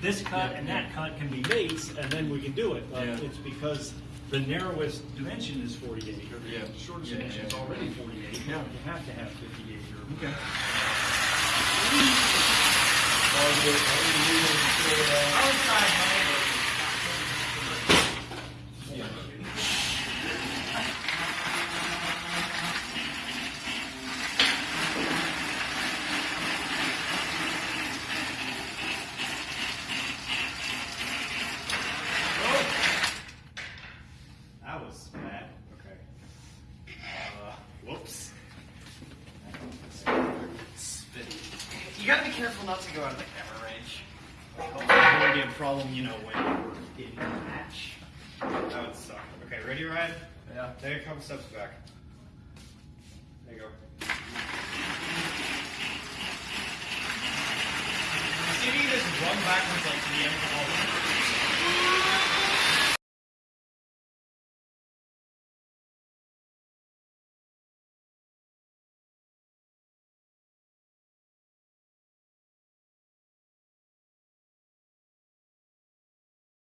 this cut and that cut can be mates, and then we can do it. But Yeah. it's because the narrowest dimension is forty-eight, or Yeah. the shortest Yeah, dimension is already forty-eight. Yeah. You have to have fifty-eight here. Okay. Outside, That was bad. Okay. Uh, whoops. You gotta be careful not to go out of the camera range. Hopefully it won't be a problem, you know, when we're in the match. That would suck. Okay, ready, Ryan? Yeah. Take a couple steps back. There you go. See if you just run backwards like to the end of the hall.